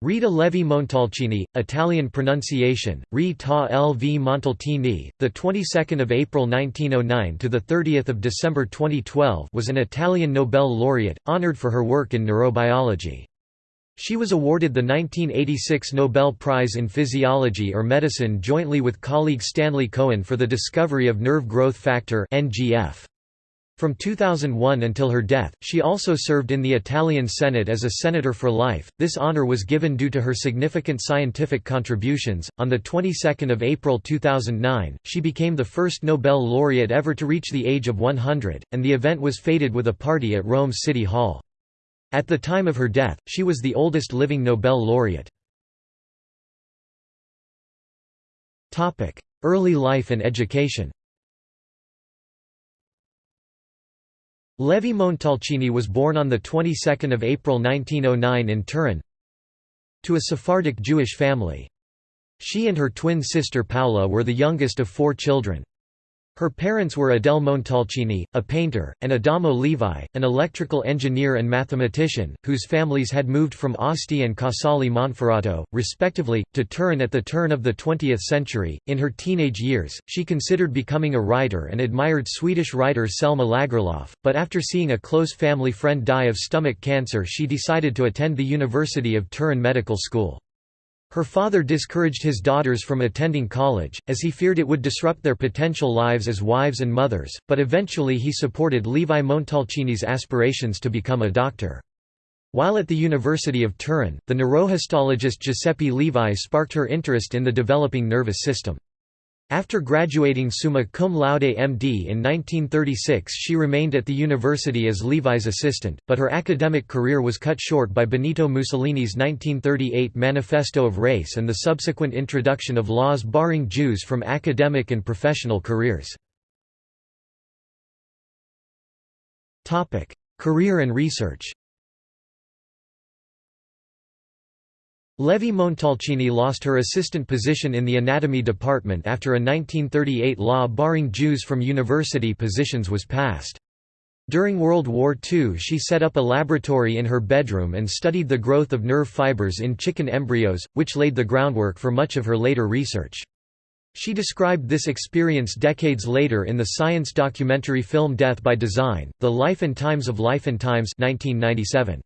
Rita Levi Montalcini, Italian pronunciation: Rita L. V. Montalcini, the 22nd of April 1909 to the 30th of December 2012, was an Italian Nobel laureate, honored for her work in neurobiology. She was awarded the 1986 Nobel Prize in Physiology or Medicine jointly with colleague Stanley Cohen for the discovery of nerve growth factor (NGF). From 2001 until her death, she also served in the Italian Senate as a senator for life. This honor was given due to her significant scientific contributions. On the 22nd of April 2009, she became the first Nobel laureate ever to reach the age of 100, and the event was feted with a party at Rome's City Hall. At the time of her death, she was the oldest living Nobel laureate. Topic: Early life and education. Levi Montalcini was born on the 22nd of April 1909 in Turin to a Sephardic Jewish family. She and her twin sister Paola were the youngest of four children. Her parents were Adele Montalcini, a painter, and Adamo Levi, an electrical engineer and mathematician, whose families had moved from Asti and Casale Monferrato, respectively, to Turin at the turn of the 20th century. In her teenage years, she considered becoming a writer and admired Swedish writer Selma Lagerlöf, but after seeing a close family friend die of stomach cancer, she decided to attend the University of Turin Medical School. Her father discouraged his daughters from attending college, as he feared it would disrupt their potential lives as wives and mothers, but eventually he supported Levi Montalcini's aspirations to become a doctor. While at the University of Turin, the neurohistologist Giuseppe Levi sparked her interest in the developing nervous system. After graduating summa cum laude MD in 1936 she remained at the university as Levi's assistant, but her academic career was cut short by Benito Mussolini's 1938 Manifesto of Race and the subsequent introduction of laws barring Jews from academic and professional careers. Career and research Levi Montalcini lost her assistant position in the anatomy department after a 1938 law barring Jews from university positions was passed. During World War II she set up a laboratory in her bedroom and studied the growth of nerve fibers in chicken embryos, which laid the groundwork for much of her later research. She described this experience decades later in the science documentary film Death by Design, The Life and Times of Life and Times 1997.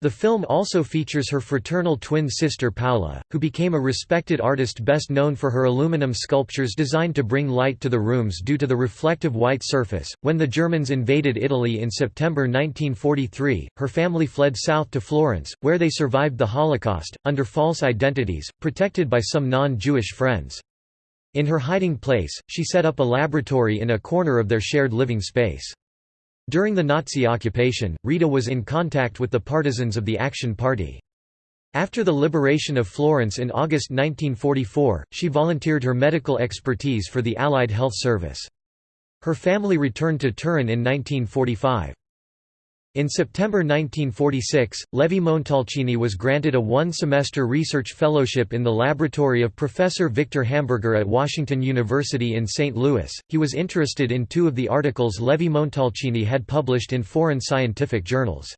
The film also features her fraternal twin sister Paola, who became a respected artist best known for her aluminum sculptures designed to bring light to the rooms due to the reflective white surface. When the Germans invaded Italy in September 1943, her family fled south to Florence, where they survived the Holocaust, under false identities, protected by some non-Jewish friends. In her hiding place, she set up a laboratory in a corner of their shared living space. During the Nazi occupation, Rita was in contact with the partisans of the Action Party. After the liberation of Florence in August 1944, she volunteered her medical expertise for the Allied Health Service. Her family returned to Turin in 1945. In September 1946, Levi Montalcini was granted a one-semester research fellowship in the laboratory of Professor Victor Hamburger at Washington University in St. Louis. He was interested in two of the articles Levi Montalcini had published in foreign scientific journals.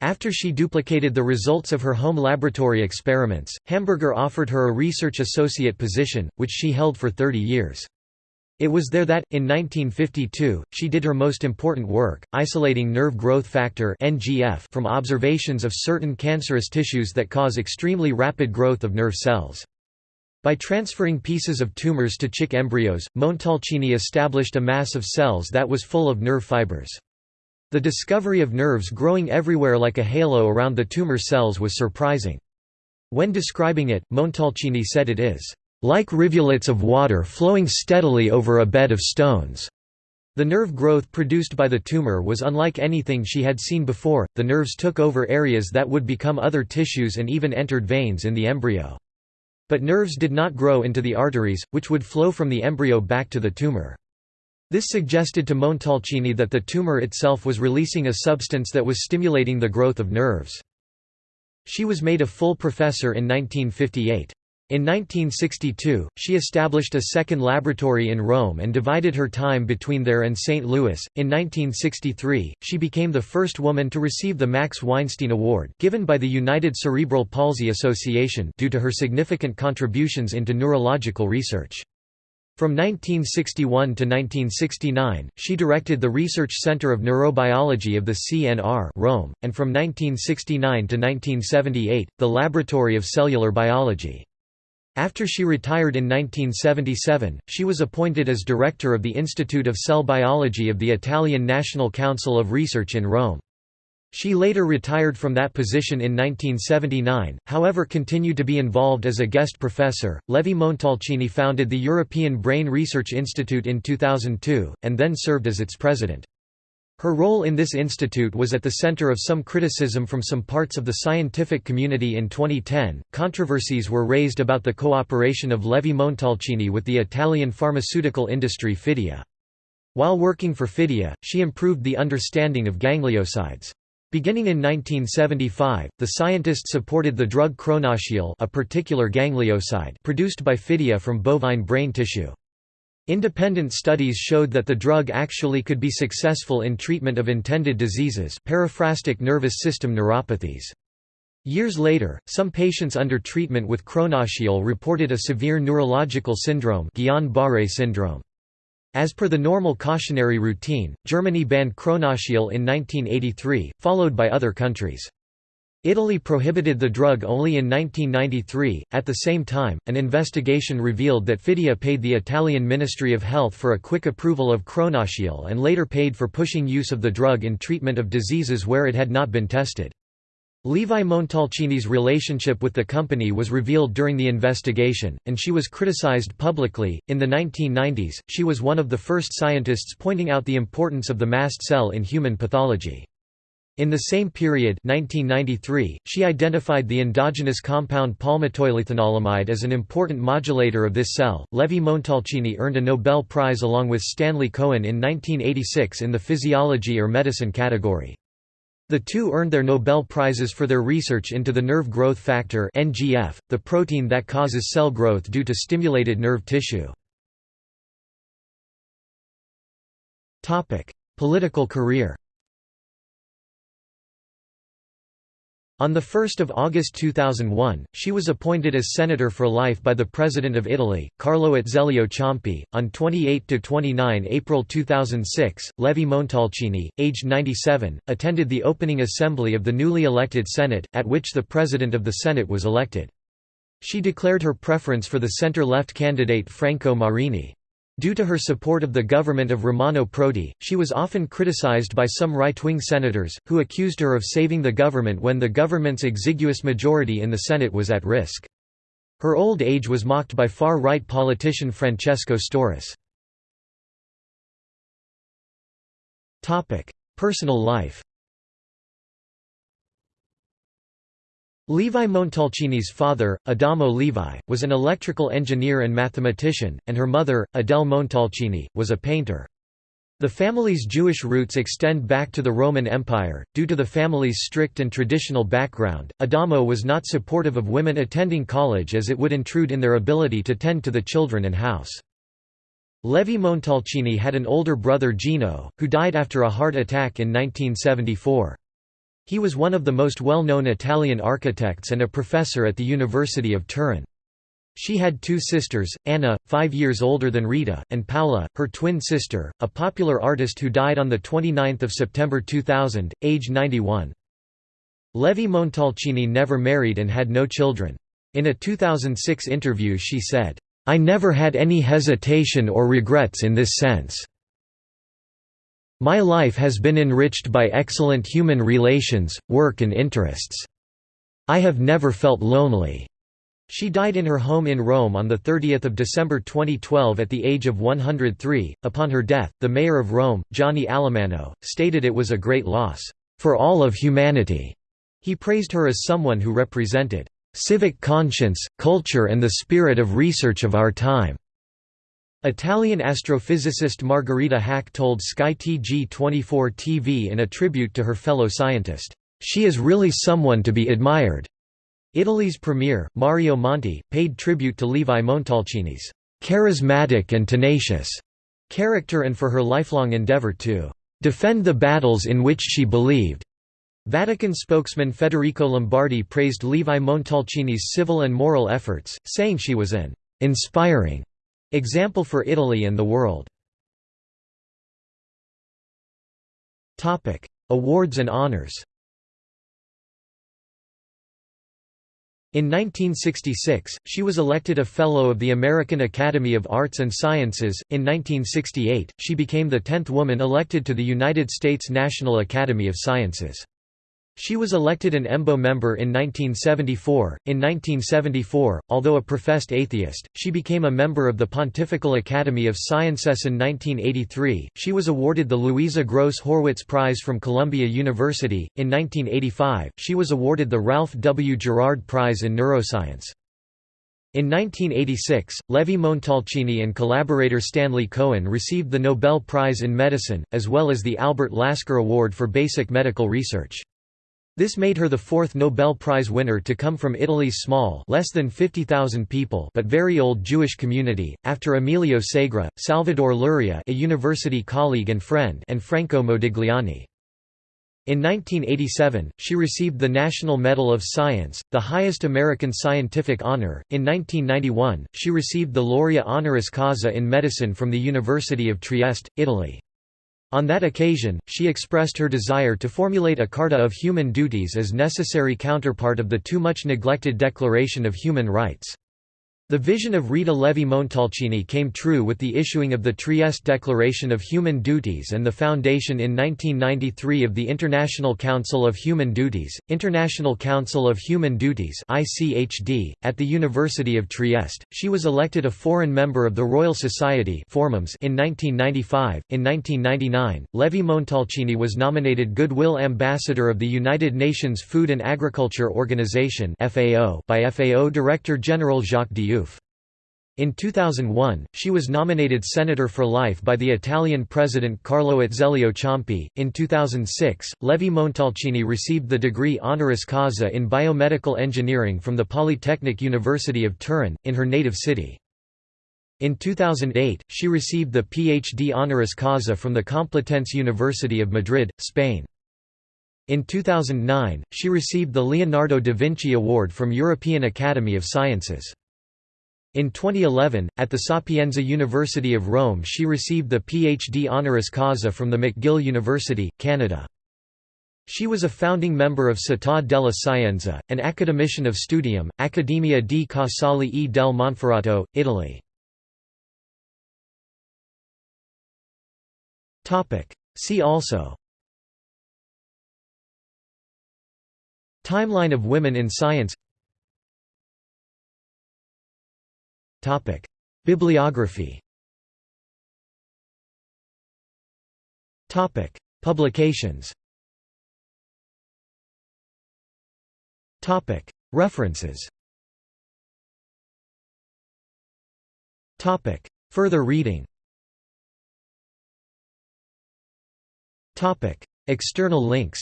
After she duplicated the results of her home laboratory experiments, Hamburger offered her a research associate position, which she held for 30 years. It was there that, in 1952, she did her most important work, isolating nerve growth factor from observations of certain cancerous tissues that cause extremely rapid growth of nerve cells. By transferring pieces of tumors to chick embryos, Montalcini established a mass of cells that was full of nerve fibers. The discovery of nerves growing everywhere like a halo around the tumor cells was surprising. When describing it, Montalcini said it is like rivulets of water flowing steadily over a bed of stones. The nerve growth produced by the tumor was unlike anything she had seen before, the nerves took over areas that would become other tissues and even entered veins in the embryo. But nerves did not grow into the arteries, which would flow from the embryo back to the tumor. This suggested to Montalcini that the tumor itself was releasing a substance that was stimulating the growth of nerves. She was made a full professor in 1958. In 1962, she established a second laboratory in Rome and divided her time between there and St. Louis. In 1963, she became the first woman to receive the Max Weinstein Award, given by the United Cerebral Palsy Association, due to her significant contributions into neurological research. From 1961 to 1969, she directed the Research Center of Neurobiology of the CNR Rome, and from 1969 to 1978, the Laboratory of Cellular Biology. After she retired in 1977, she was appointed as director of the Institute of Cell Biology of the Italian National Council of Research in Rome. She later retired from that position in 1979, however continued to be involved as a guest professor. Levi Montalcini founded the European Brain Research Institute in 2002, and then served as its president. Her role in this institute was at the center of some criticism from some parts of the scientific community in 2010. Controversies were raised about the cooperation of Levi Montalcini with the Italian pharmaceutical industry Fidia. While working for Fidia, she improved the understanding of gangliosides. Beginning in 1975, the scientist supported the drug Cronassial a particular ganglioside produced by Fidia from bovine brain tissue. Independent studies showed that the drug actually could be successful in treatment of intended diseases paraphrastic nervous system neuropathies. Years later, some patients under treatment with Cronassial reported a severe neurological syndrome Guillain-Barré syndrome. As per the normal cautionary routine, Germany banned Cronassial in 1983, followed by other countries. Italy prohibited the drug only in 1993. At the same time, an investigation revealed that Fidia paid the Italian Ministry of Health for a quick approval of Cronassial and later paid for pushing use of the drug in treatment of diseases where it had not been tested. Levi Montalcini's relationship with the company was revealed during the investigation, and she was criticized publicly. In the 1990s, she was one of the first scientists pointing out the importance of the mast cell in human pathology. In the same period 1993, she identified the endogenous compound palmitoylethanolamide as an important modulator of this cell. Levi Montalcini earned a Nobel Prize along with Stanley Cohen in 1986 in the physiology or medicine category. The two earned their Nobel Prizes for their research into the nerve growth factor NGF, the protein that causes cell growth due to stimulated nerve tissue. Political career On 1 August 2001, she was appointed as senator for life by the President of Italy, Carlo Azeglio Ciampi. On 28–29 April 2006, Levi Montalcini, aged 97, attended the opening assembly of the newly elected Senate, at which the President of the Senate was elected. She declared her preference for the center-left candidate Franco Marini. Due to her support of the government of Romano Prodi, she was often criticized by some right-wing senators, who accused her of saving the government when the government's exiguous majority in the Senate was at risk. Her old age was mocked by far-right politician Francesco Storace. Personal life Levi Montalcini's father, Adamo Levi, was an electrical engineer and mathematician, and her mother, Adele Montalcini, was a painter. The family's Jewish roots extend back to the Roman Empire. Due to the family's strict and traditional background, Adamo was not supportive of women attending college as it would intrude in their ability to tend to the children and house. Levi Montalcini had an older brother Gino, who died after a heart attack in 1974. He was one of the most well-known Italian architects and a professor at the University of Turin. She had two sisters, Anna, five years older than Rita, and Paola, her twin sister, a popular artist who died on 29 September 2000, age 91. Levi Montalcini never married and had no children. In a 2006 interview she said, "'I never had any hesitation or regrets in this sense. My life has been enriched by excellent human relations, work and interests. I have never felt lonely." She died in her home in Rome on 30 December 2012 at the age of 103. Upon her death, the mayor of Rome, Gianni Alemanno, stated it was a great loss, "...for all of humanity." He praised her as someone who represented, "...civic conscience, culture and the spirit of research of our time." Italian astrophysicist Margherita Hack told Sky TG24 TV in a tribute to her fellow scientist, "...she is really someone to be admired." Italy's premier, Mario Monti, paid tribute to Levi Montalcini's charismatic and tenacious character and for her lifelong endeavor to defend the battles in which she believed. Vatican spokesman Federico Lombardi praised Levi Montalcini's civil and moral efforts, saying she was an inspiring example for Italy and the world. Awards and honors In 1966, she was elected a Fellow of the American Academy of Arts and Sciences. In 1968, she became the tenth woman elected to the United States National Academy of Sciences. She was elected an EMBO member in 1974. In 1974, although a professed atheist, she became a member of the Pontifical Academy of Sciences. In 1983, she was awarded the Louisa Gross Horwitz Prize from Columbia University. In 1985, she was awarded the Ralph W. Gerard Prize in Neuroscience. In 1986, Levi Montalcini and collaborator Stanley Cohen received the Nobel Prize in Medicine, as well as the Albert Lasker Award for Basic Medical Research. This made her the fourth Nobel Prize winner to come from Italy's small less than 50,000 people but very old Jewish community, after Emilio Segre, Salvador Luria a university colleague and friend and Franco Modigliani. In 1987, she received the National Medal of Science, the highest American scientific honor. In 1991, she received the Laurea honoris causa in medicine from the University of Trieste, Italy. On that occasion, she expressed her desire to formulate a Carta of Human Duties as necessary counterpart of the too much neglected Declaration of Human Rights. The vision of Rita Levi Montalcini came true with the issuing of the Trieste Declaration of Human Duties and the foundation in 1993 of the International Council of Human Duties, International Council of Human Duties (ICHD). At the University of Trieste, she was elected a foreign member of the Royal Society in 1995. In 1999, Levi Montalcini was nominated Goodwill Ambassador of the United Nations Food and Agriculture Organization (FAO) by FAO Director General Jacques Diouf. In 2001, she was nominated Senator for Life by the Italian President Carlo Azeglio Ciampi. In 2006, Levi Montalcini received the degree honoris causa in biomedical engineering from the Polytechnic University of Turin, in her native city. In 2008, she received the PhD honoris causa from the Complutense University of Madrid, Spain. In 2009, she received the Leonardo da Vinci Award from European Academy of Sciences. In 2011, at the Sapienza University of Rome she received the PhD honoris causa from the McGill University, Canada. She was a founding member of Città della Scienza, an academician of Studium, Accademia di Casale e del Monferrato, Italy. See also Timeline of women in science Topic: Bibliography. Topic: Publications. Topic: References. Topic: Further reading. Topic: External links.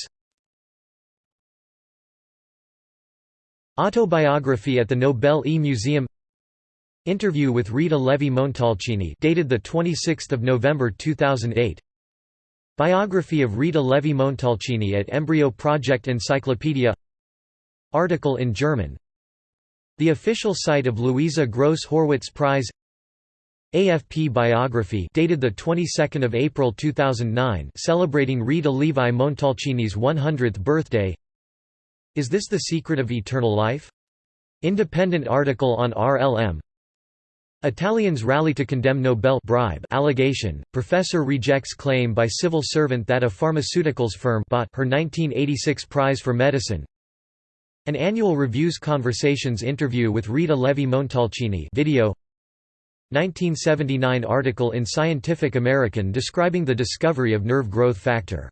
Autobiography at the Nobel E Museum Interview with Rita Levi Montalcini dated the 26th of November 2008 Biography of Rita Levi Montalcini at Embryo Project Encyclopedia. Article in German. The official site of Louisa Gross Horwitz Prize. AFP biography dated the 22nd of April 2009 celebrating Rita Levi Montalcini's 100th birthday. Is this the secret of eternal life? Independent article on RLM Italians rally to condemn Nobel bribe allegation. Professor rejects claim by civil servant that a pharmaceuticals firm bought her 1986 prize for medicine. An annual reviews conversations interview with Rita Levi Montalcini video 1979 article in Scientific American describing the discovery of nerve growth factor